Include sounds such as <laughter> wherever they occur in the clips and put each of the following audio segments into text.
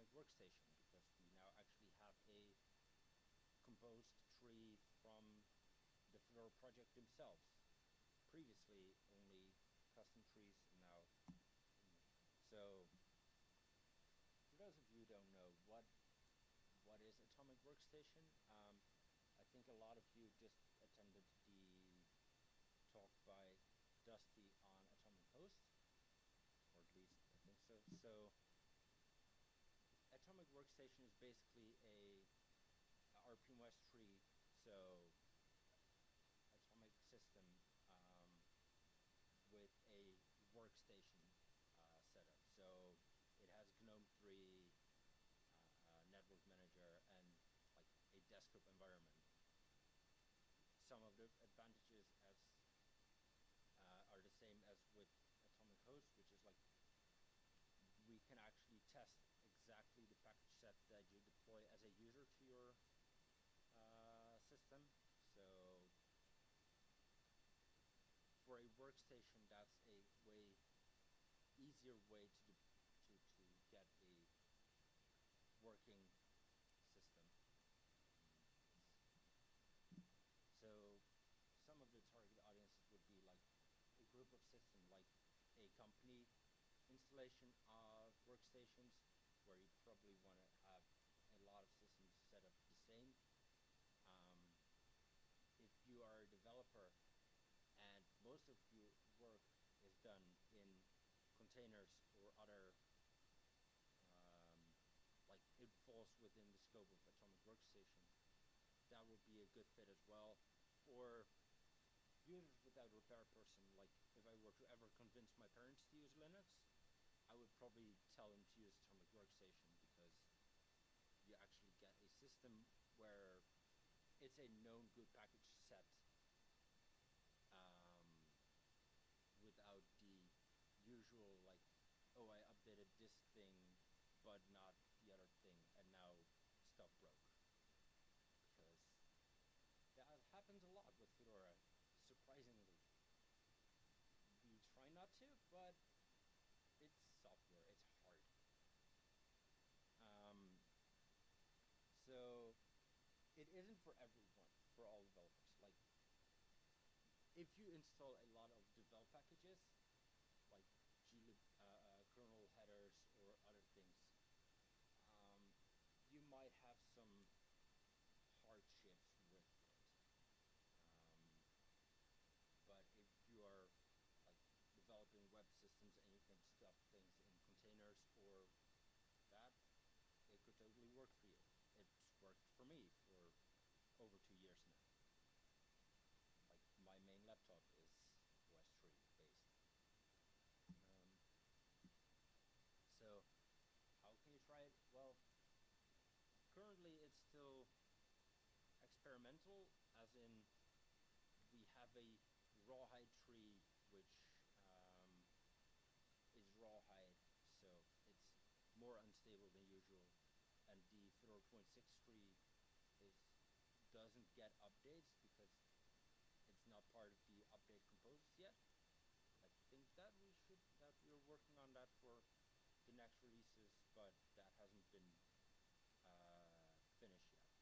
Atomic Workstation because we now actually have a composed tree from the Fedora project themselves. Previously, only custom trees now. So, for those of you who don't know, what what is Atomic Workstation? Um, I think a lot of you just attended the talk by Dusty on Atomic Host, or at least I think so. So, Workstation is basically a, a rpm-ostree. So, Atomic system um, with a workstation uh, setup. So, it has GNOME 3, uh, network manager, and like a desktop environment. Some of the advantages as uh, are the same as with Atomic Host, which is like we can actually test the that you deploy as a user to your uh, system. So for a workstation, that's a way easier way to to to get a working system. So some of the target audiences would be like a group of systems, like a company installation of workstations, where you probably want to have a lot of systems set up the same. Um, if you are a developer and most of your work is done in containers or other um, like it falls within the scope of Atomic Workstation, that would be a good fit as well. Or users without repair person, like if I were to ever convince my parents to use Linux, I would probably tell them to use Workstation because you actually get a system where it's a known good package set um, without the usual like, oh, I updated this thing, but not the other thing, and now stuff broke. Because that happens a lot with Fedora, surprisingly. We try not to, but it's software. It's hard. Um, so it isn't for everyone, for all developers. Like if you install a lot of devel packages, like glib uh, uh, kernel headers or other things, um, you might have some hardships with it. Um, but if you are like developing web systems and you can stuff things in containers or that, it could totally work for you. It's worked for me for over two years now like my main laptop is OSTree based. Um, so how can you try it? Well, currently it's still experimental, as in we have a rawhide tree which um, is rawhide, so it's more unstable than usual, and the Fedora 0.6 tree doesn't get updates because it's not part of the update composers yet. I think that we should that we're working on that for the next releases, but that hasn't been uh, finished yet.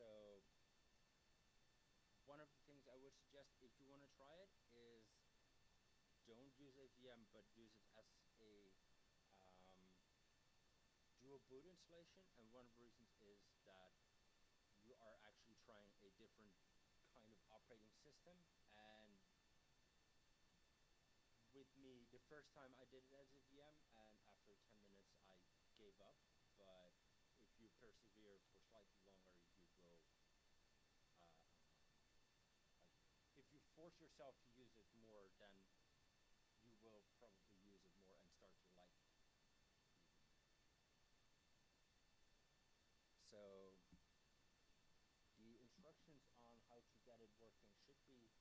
So one of the things I would suggest if you want to try it is don't use a VM, but use it as a um, dual boot installation. And one of the reasons is that are actually trying a different kind of operating system. And with me the first time I did it as a VM and after 10 minutes I gave up. But if you persevere for slightly longer you will uh, like if you force yourself to use it more then you will probably use it more and start to like it. So the instructions on how to get it working should be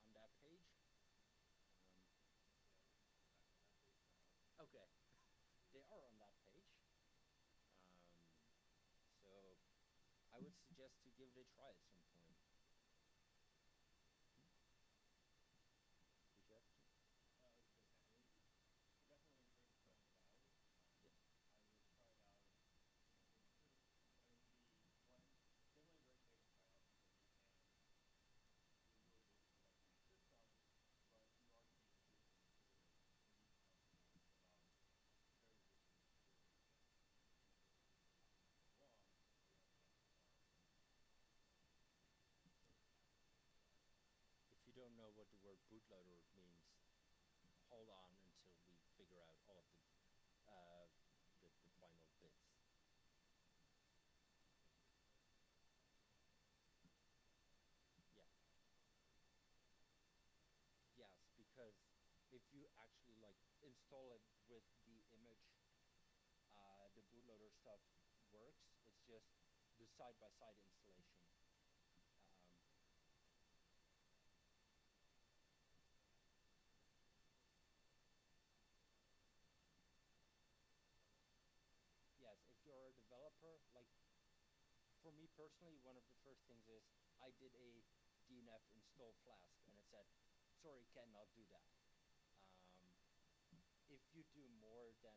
on that page. Um, okay, they are on that page. Um, so I would give it a try at some point. Hmm? Did you have to? Uh, I was definitely encourage trying it out. Um, yeah. I would try it out bootloader means hold on until we figure out all of the uh, the, the final bits. Yeah. Yes, because if you actually like install it with the image, uh, the bootloader stuff works. It's just the side-by-side installation. Um, yes, if you're a developer, like for me personally, one of the first things is I did a DNF install Flask, and it said, "Sorry, cannot do that." Um, if you do more than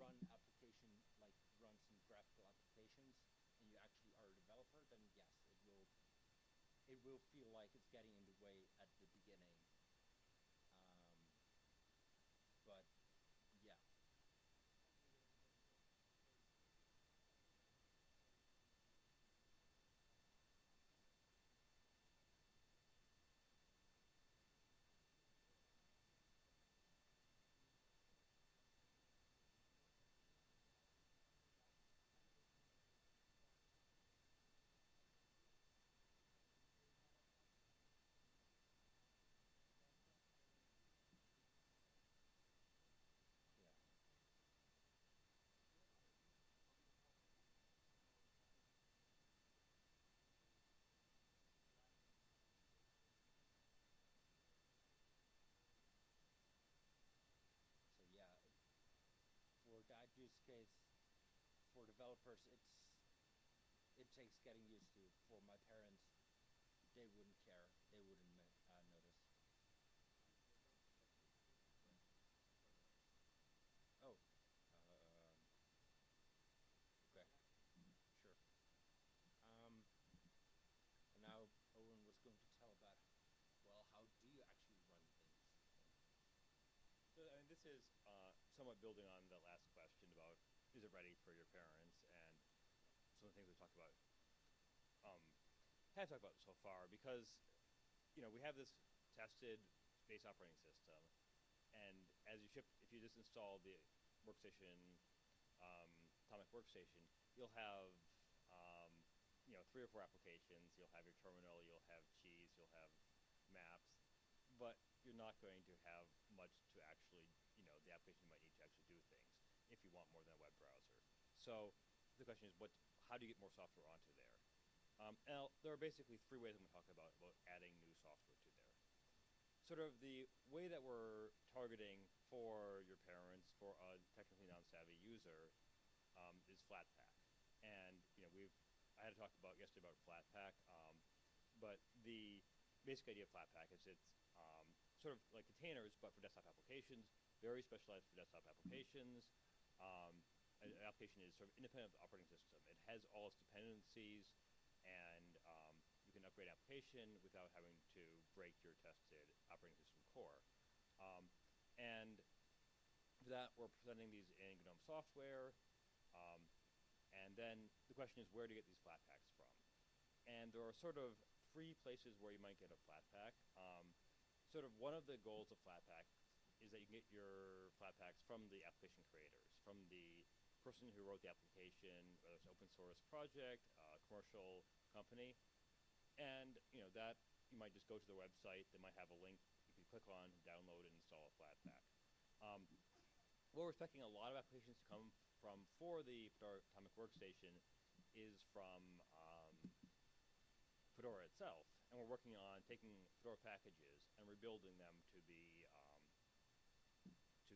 run application, like run some graphical applications, and you actually are a developer, then yes, it will it will feel like it's getting in the way at the beginning. Case, for developers, it's it takes getting used to. For my parents, they wouldn't care. They wouldn't uh, notice. Oh, um, okay, sure. Um, and now Owen was going to tell about, well, how do you actually run things? So I mean, this is uh, somewhat building on the last is it ready for your parents and some of the things we talked about um, have talked about so far because you know we have this tested base operating system and as you ship if you just install the workstation um, atomic workstation you'll have um, you know three or four applications. You'll have your terminal you'll have cheese you'll have maps but you're not going to have much to actually, you know, the application you might need to actually do things if you want more than a web browser. So the question is, what? How do you get more software onto there? Um, and there are basically three ways I'm going to talk about about adding new software to there. Sort of the way that we're targeting for your parents, for a technically non-savvy user, um, is Flatpak. And you know, we've I had to talk about yesterday about Flatpak, um, but the basic idea of Flatpak is it's um, sort of like containers, but for desktop applications, very specialized for desktop applications. Um, an, application is sort of independent of the operating system. It has all its dependencies, and um, you can upgrade application without having to break your tested operating system core. Um, and for that, we're presenting these in GNOME software. Um, and then the question is where to get these Flatpaks from. And there are sort of three places where you might get a Flatpak. Um, sort of one of the goals of Flatpak is that you can get your Flatpaks from the application creators, from the person who wrote the application, whether it's open source project, uh, commercial company, and you know that you might just go to the website. They might have a link you can click on, download, and install a Flatpak. Um, what we're expecting a lot of applications to come from for the Fedora Atomic Workstation is from um, Fedora itself, and we're working on taking Fedora packages and rebuilding them to be um, to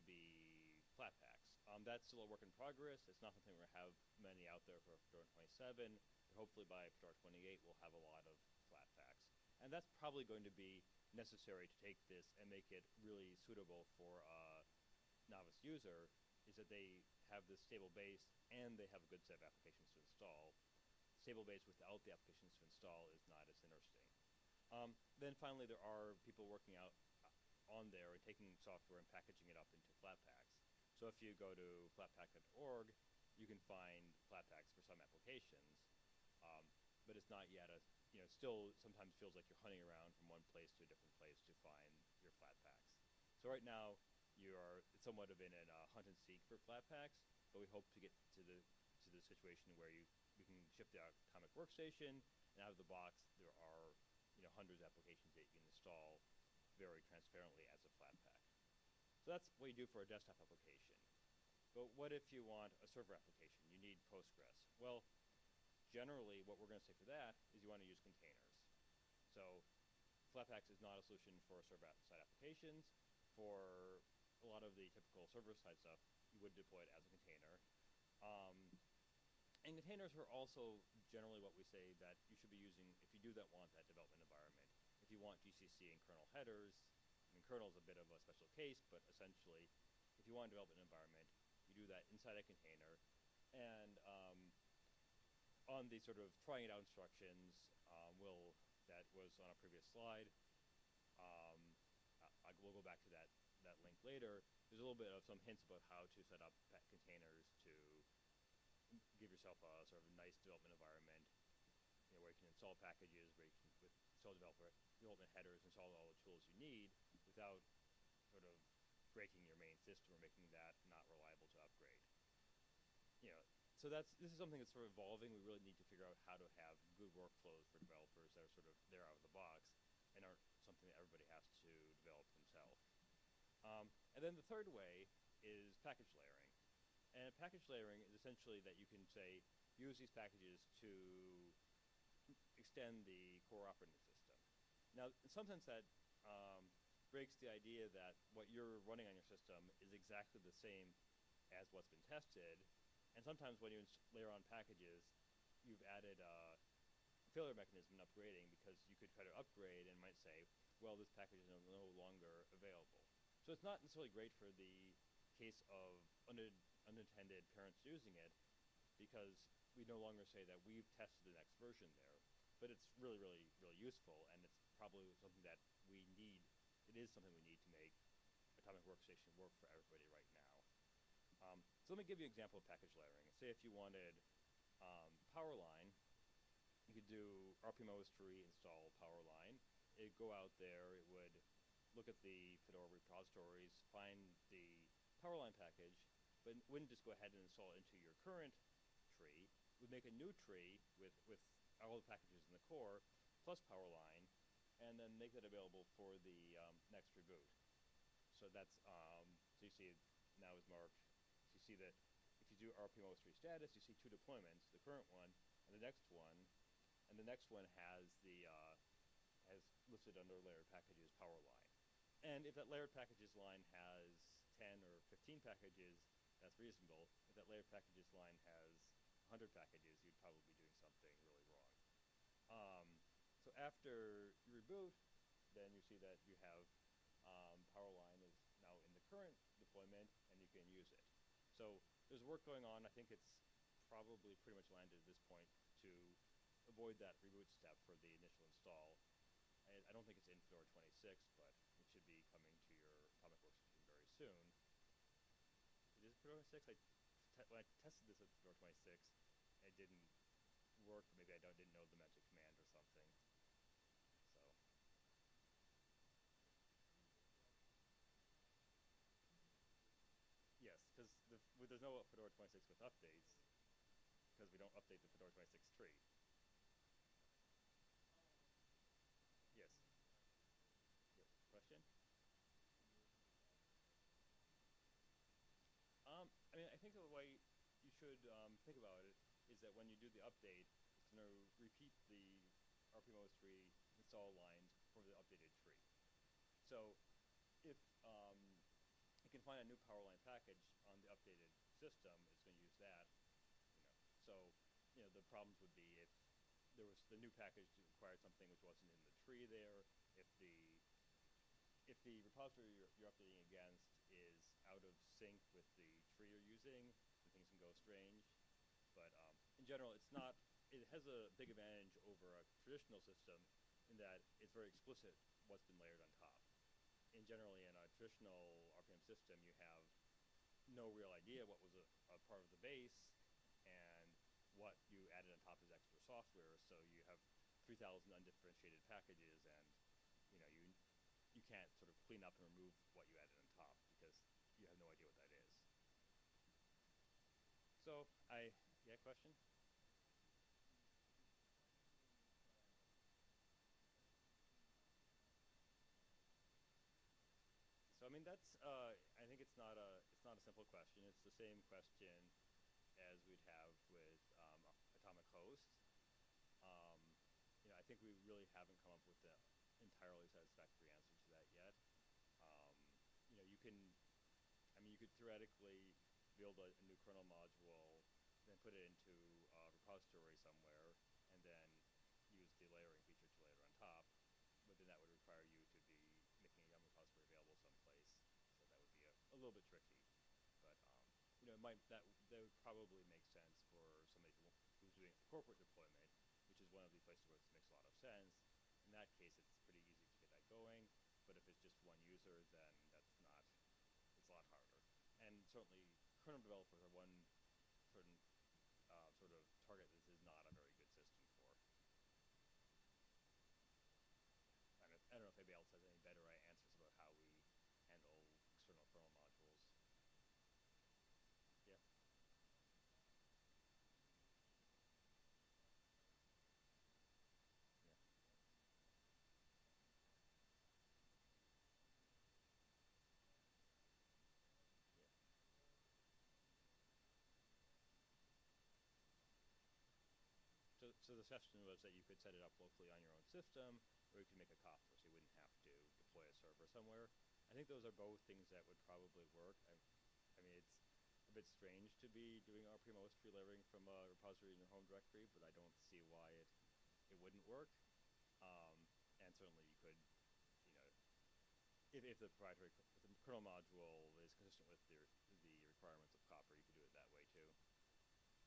be Flatpaks. Um, that's still a work in progress. It's not something we're going to have many out there for Fedora 27, but hopefully by Fedora 28 we'll have a lot of Flatpaks. And that's probably going to be necessary to take this and make it really suitable for a novice user, is that they have this stable base and they have a good set of applications to install stable base without the applications to install is not as interesting. Um, then finally, there are people working out uh, on there and taking software and packaging it up into Flatpaks. So if you go to flatpak.org, you can find Flatpaks for some applications, um, but it's not yet a you know, still sometimes feels like you're hunting around from one place to a different place to find your flatpaks. So right now, you are somewhat of in a uh, hunt and seek for flatpaks, but we hope to get to the to the situation where you we can ship the atomic workstation, and out of the box there are you know hundreds of applications that you can install very transparently as. So that's what you do for a desktop application. But what if you want a server application? You need Postgres. Well, generally what we're going to say for that is you want to use containers. So Flatpaks is not a solution for server-side applications. For a lot of the typical server-side stuff, you would deploy it as a container. Um, and containers are also generally what we say that you should be using if you do that want that development environment. If you want GCC and kernel headers, Kernel is a bit of a special case, but essentially if you want a development environment, you do that inside a container. And um, on the sort of trying it out instructions, um, will that was on a previous slide. Um, I, I, we'll go back to that that link later. There's a little bit of some hints about how to set up containers to give yourself a sort of nice development environment, you know, where you can install packages, where you can with install developer development headers, install all the tools you need without sort of breaking your main system or making that not reliable to upgrade. You know, so that's this is something that's sort of evolving. We really need to figure out how to have good workflows for developers that are sort of there out of the box and aren't something that everybody has to develop themselves. Um, and then the third way is package layering. And package layering is essentially that you can say, use these packages to extend the core operating system. Now, in some sense that um, breaks the idea that what you're running on your system is exactly the same as what's been tested. And sometimes when you layer on packages, you've added a failure mechanism in upgrading because you could try to upgrade and might say, well, this package is no longer available. So it's not necessarily great for the case of unintended parents using it because we no longer say that we've tested the next version there. But it's really, really, really useful, and it's probably something that we need. It is something we need to make Atomic Workstation work for everybody right now. Um, so let me give you an example of package layering. Say if you wanted um, Powerline, you could do rpm-ostree install Powerline. It'd go out there, it would look at the Fedora repositories, find the Powerline package, but wouldn't just go ahead and install it into your current tree. Would make a new tree with, with all the packages in the core, plus Powerline, and then make that available for the um, next reboot. So that's, um, so you see now is marked, so you see that if you do rpm-ostree status, you see two deployments, the current one and the next one, and the next one has the, uh, has listed under layered packages Powerline. And if that layered packages line has 10 or 15 packages, that's reasonable. If that layered packages line has 100 packages, you'd probably be doing something really wrong. Um, after you reboot, then you see that you have um, Powerline is now in the current deployment, and you can use it. So there's work going on. I think it's probably pretty much landed at this point to avoid that reboot step for the initial install. I, I don't think it's in Fedora 26, but it should be coming to your Atomic Workstation very soon. It is Fedora 26. I when I tested this at Fedora 26, it didn't work. Maybe I don't didn't know the magic command or something. So. Yes, because the, there's no Fedora 26 with updates, because we don't update the Fedora 26 tree. Yes. Yes. Question? Um, I mean, I think the way you should um, think about it is that when you do the update, it's going to repeat the rpm-ostree install lines for the updated tree. So if um, you can find a new Powerline package on the updated system, it's going to use that. You know, so you know the problems would be if there was the new package required something which wasn't in the tree there, if the if the repository you're, you're updating against is out of sync with the tree you're using, then things can go strange. But um, in general, it's not. It has a big advantage over a traditional system in that it's very explicit what's been layered on top. In generally, in a traditional RPM system, you have no real idea what was a, a part of the base, and what you added on top is extra software. So you have three thousand undifferentiated packages, and you know you you can't sort of clean up and remove what you added on top because you have no idea what that is. So I yeah question. So I mean that's uh, I think it's not a it's not a simple question. It's the same question as we'd have with um, atomic hosts. Um, you know, I think we really haven't come up with an entirely satisfactory answer to that yet. Um, you know, you can, I mean, you could theoretically build a, a new kernel module, then put it into a repository somewhere, and then use the layering feature to layer on top. But then that would require you to be making a Yum repository available someplace. So that would be a, a little bit tricky. But um, you know, it might that that would probably make sense for somebody who, who's doing corporate deployment, which is one of the places where this makes a lot of sense. In that case, it's pretty easy to get that going. But if it's just one user, then that's not. It's a lot harder. And certainly, kernel developers are one certain uh, sort of target this is not a very good system for. I don't, I don't know if anybody else has any better answers about how we handle external kernel modules. Yeah. Yeah. Yeah. So, the suggestion was that you could set it up locally on your own system, or you could make a Copr, so you wouldn't have to deploy a server somewhere. I think those are both things that would probably work. I, I mean, it's a bit strange to be doing rpm-ostree layering from a repository in your home directory, but I don't see why it it wouldn't work. Um, and certainly you could, you know, if, if the proprietary if the kernel module is consistent with the, the requirements of Copr, you could do it that way too.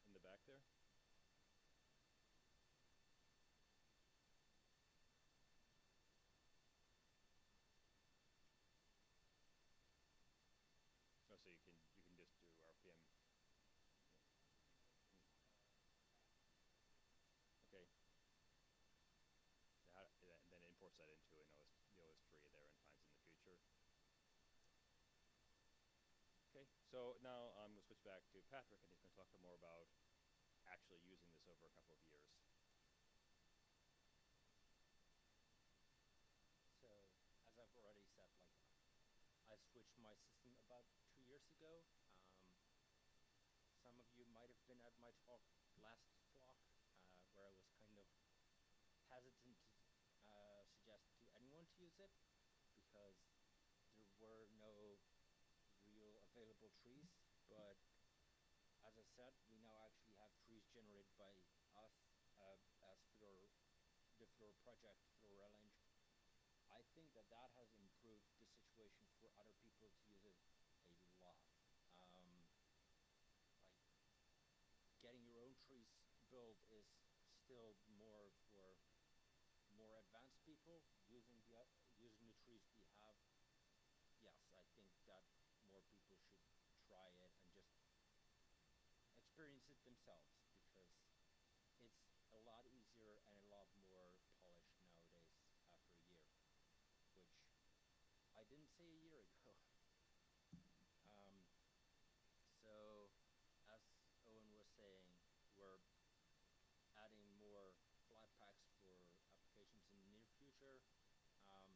In the back there. Oh, so you can you can just do RPM. Okay. How, and then imports that into an OS, the OS tree there and finds in the future. Okay, so now I'm going to switch back to Patrick, and he's going to talk more about actually using this over a couple of years. So, as I've already said, like I switched my system about two years ago. Um, some of you might have been at my talk last Flock, uh, where I was kind of hesitant to uh, suggest to anyone to use it because there were no available trees. But as I said, we now actually have trees generated by us uh, as Fedora, the Fedora project, Fedora RelEng. I think that that has improved the situation for other people to use it a lot. Um, like getting your own trees built is still more for more advanced people using the uh, using the trees we have. Yes, I think that more people should try it and just experience it themselves because it's a lot easier and a lot more polished nowadays after a year, which I didn't say a year ago. <laughs> um, so, as Owen was saying, we're adding more Flatpaks for applications in the near future. Um,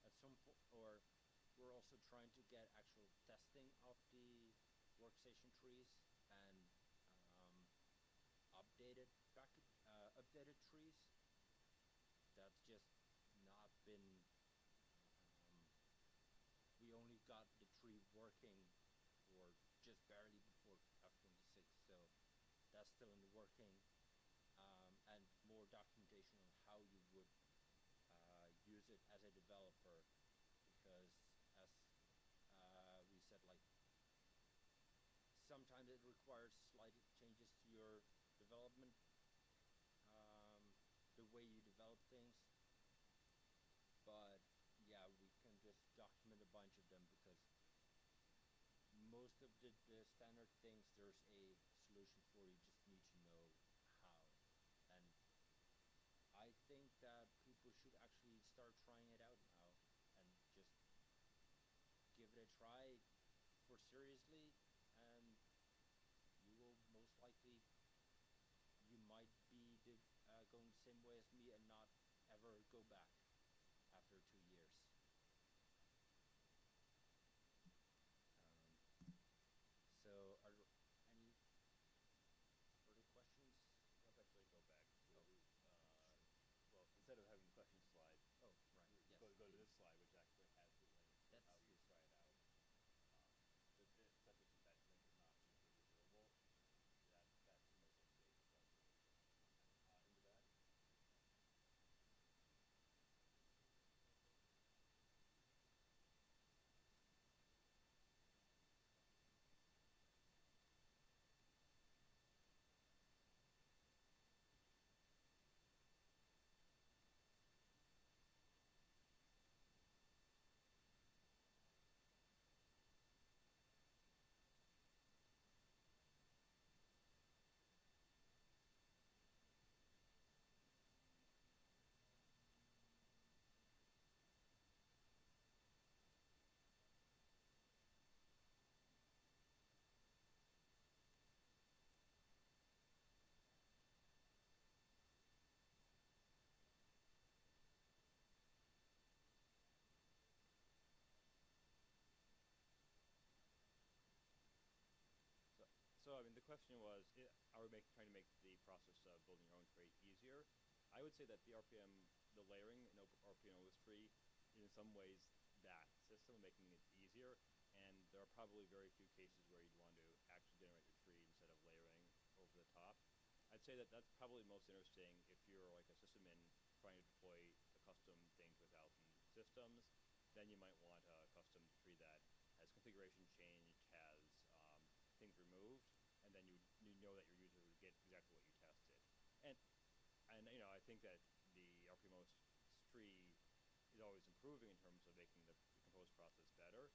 at some point, or we're also trying to get actual testing of the workstation trees updated uh, updated trees. That's just not been. Um, we only got the tree working for just barely before F26, so that's still in the working. Um, and more documentation on how you would uh, use it as a developer, because as uh, we said, like sometimes it requires way you develop things. But yeah, we can just document a bunch of them because most of the, the standard things there's a solution for. You just need to know how. And I think that people should actually start trying it out now and just give it a try for seriously going the same way as me and not ever go back. question was, are we make, trying to make the process of building your own tree easier? I would say that the RPM, the layering in RPM was free, in some ways that system, making it easier. And there are probably very few cases where you'd want to actually generate your tree instead of layering over the top. I'd say that that's probably most interesting if you're like a system in trying to deploy a custom thing to a thousand systems. Then you might want a custom tree that has configuration change know that your users would get exactly what you tested. And and you know, I think that the RPMOS tree is always improving in terms of making the, the compose process better.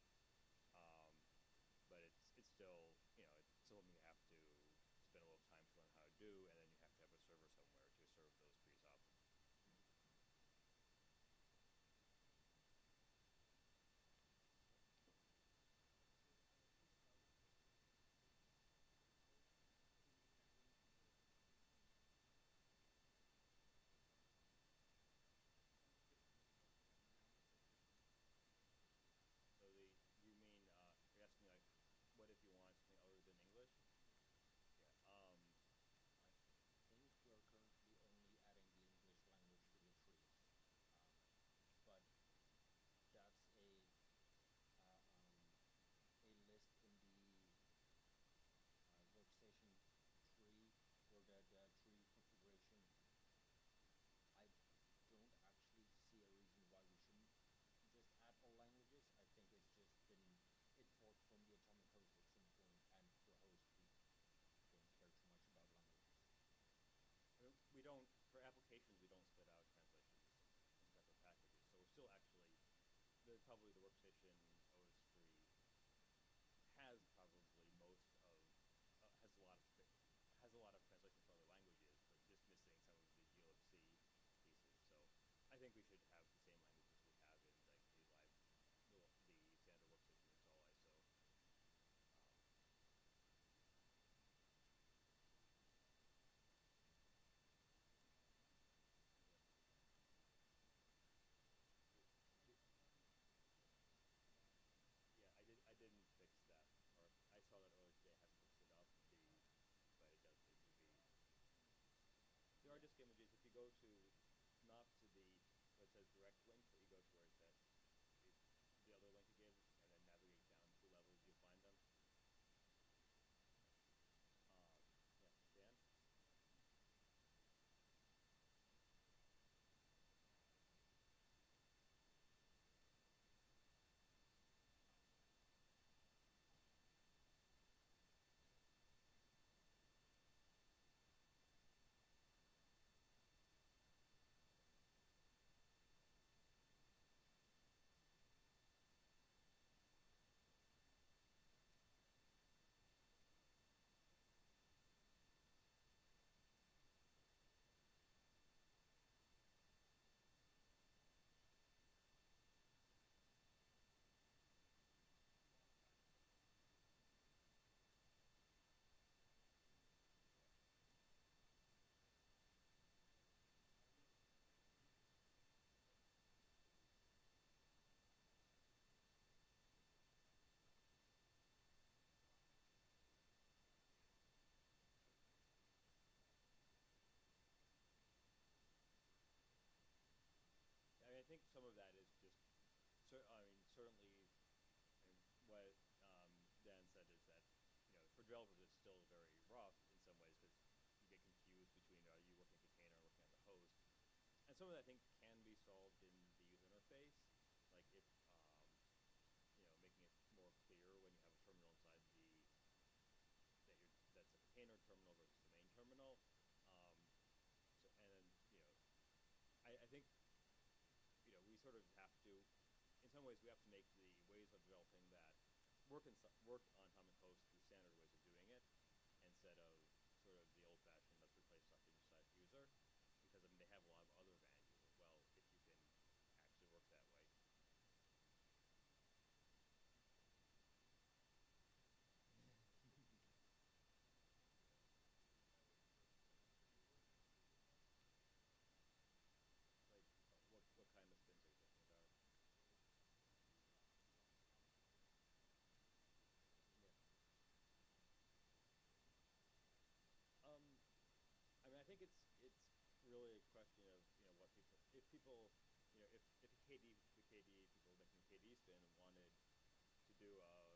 correct cer- I mean, certainly, I what um, Dan said is that, you know, for developers it's still very rough in some ways because you get confused between are you working a container or working on the host. And some of that I think can be solved in the user interface, like if, um, you know, making it more clear when you have a terminal inside the that you're that's a container terminal versus the main terminal. Um, so and then you know, I, I think you know we sort of have to, ways, we have to make the ways of developing that work in work on Atomic Host the standard ways of doing it, instead of sort of the old-fashioned let's replace stuff inside the user, because I mean they have a lot of other advantages as well if you can actually work that way. Like, uh, what what kind of spins are you thinking about? Yeah. Um, I mean, I think it's it's really a question of you know what people if people you know if if KDE the KDE people making KDE spin wanted to do a